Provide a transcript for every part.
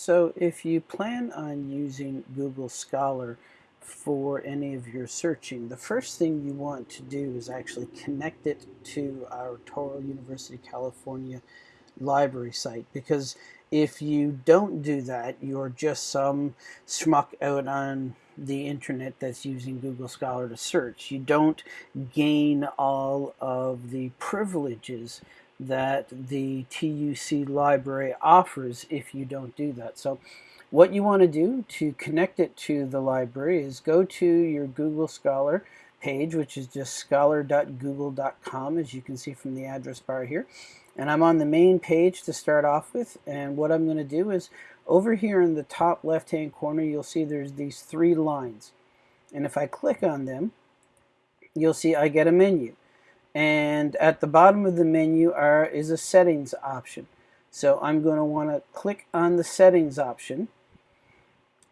So if you plan on using Google Scholar for any of your searching, the first thing you want to do is actually connect it to our Touro University California library site because if you don't do that, you're just some schmuck out on the internet that's using Google Scholar to search. You don't gain all of the privileges that the TUC library offers if you don't do that. So what you want to do to connect it to the library is go to your Google Scholar page, which is just scholar.google.com, as you can see from the address bar here. And I'm on the main page to start off with. And what I'm going to do is over here in the top left-hand corner, you'll see there's these three lines. And if I click on them, you'll see I get a menu and at the bottom of the menu are is a settings option. So I'm going to want to click on the settings option.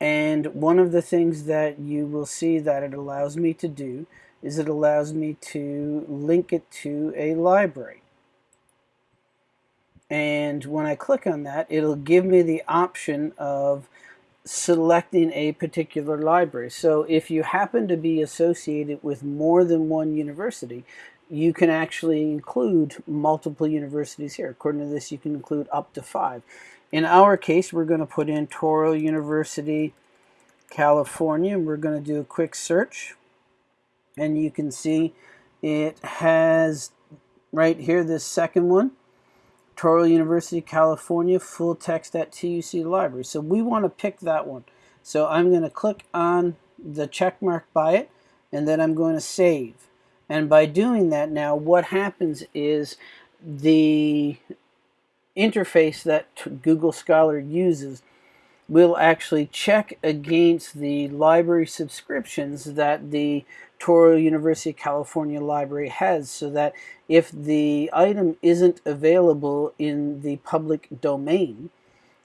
And one of the things that you will see that it allows me to do is it allows me to link it to a library. And when I click on that it'll give me the option of selecting a particular library. So if you happen to be associated with more than one university, you can actually include multiple universities here. According to this, you can include up to five. In our case, we're going to put in Touro University, California, and we're going to do a quick search. And you can see it has right here this second one, Touro University, California, full text at TUC Library. So we want to pick that one. So I'm going to click on the check mark by it, and then I'm going to save. And by doing that now, what happens is the interface that Google Scholar uses will actually check against the library subscriptions that the Touro University of California Library has so that if the item isn't available in the public domain,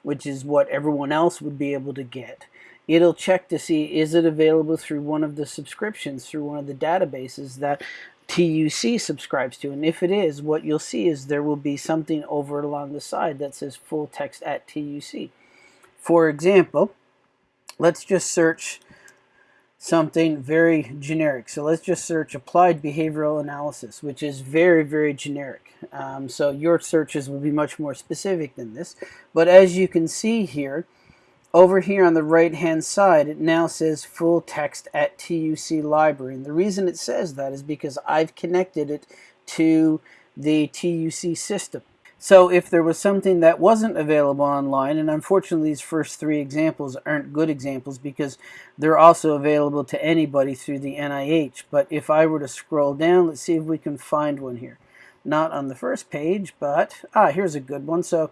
which is what everyone else would be able to get, it'll check to see is it available through one of the subscriptions, through one of the databases that TUC subscribes to. And if it is, what you'll see is there will be something over along the side that says full text at TUC. For example, let's just search something very generic. So let's just search applied behavioral analysis, which is very, very generic. Um, so your searches will be much more specific than this. But as you can see here, over here on the right hand side it now says full text at TUC library and the reason it says that is because I've connected it to the TUC system. So if there was something that wasn't available online, and unfortunately these first three examples aren't good examples because they're also available to anybody through the NIH, but if I were to scroll down, let's see if we can find one here. Not on the first page, but, ah, here's a good one. So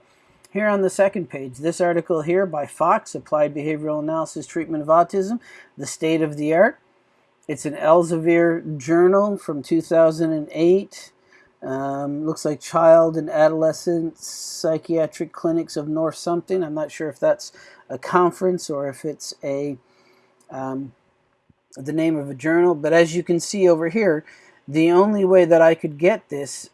here on the second page, this article here by Foxx, Applied Behavioral Analysis Treatment of Autism, the State of the Art. It's an Elsevier journal from 2008. Um, looks like Child and Adolescent Psychiatric Clinics of North something. I'm not sure if that's a conference or if it's a um, the name of a journal. But as you can see over here, the only way that I could get this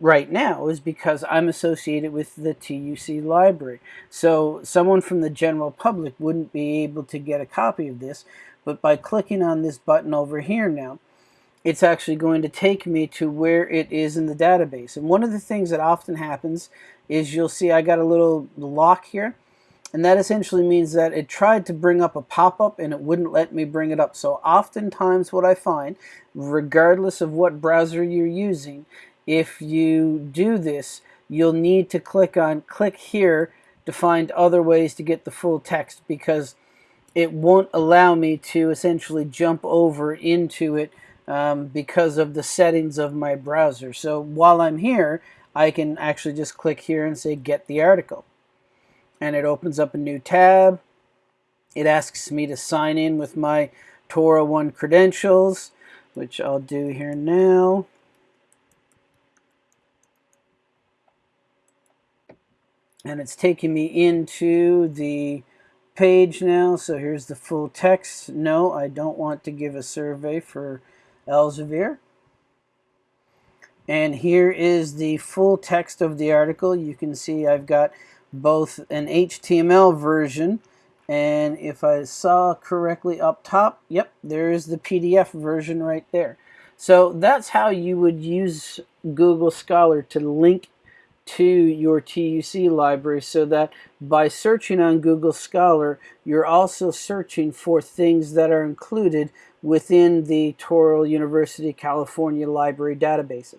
right now is because I'm associated with the TUC library. So someone from the general public wouldn't be able to get a copy of this, but by clicking on this button over here now, it's actually going to take me to where it is in the database. And one of the things that often happens is you'll see I got a little lock here, and that essentially means that it tried to bring up a pop-up and it wouldn't let me bring it up. So oftentimes what I find, regardless of what browser you're using, if you do this, you'll need to click on click here to find other ways to get the full text because it won't allow me to essentially jump over into it um, because of the settings of my browser. So while I'm here, I can actually just click here and say get the article. And it opens up a new tab. It asks me to sign in with my Touro One credentials, which I'll do here now. and it's taking me into the page now so here's the full text no I don't want to give a survey for Elsevier and here is the full text of the article you can see I've got both an HTML version and if I saw correctly up top, yep, there is the PDF version right there. So that's how you would use Google Scholar to link to your TUC library so that by searching on Google Scholar, you're also searching for things that are included within the Touro University California library databases.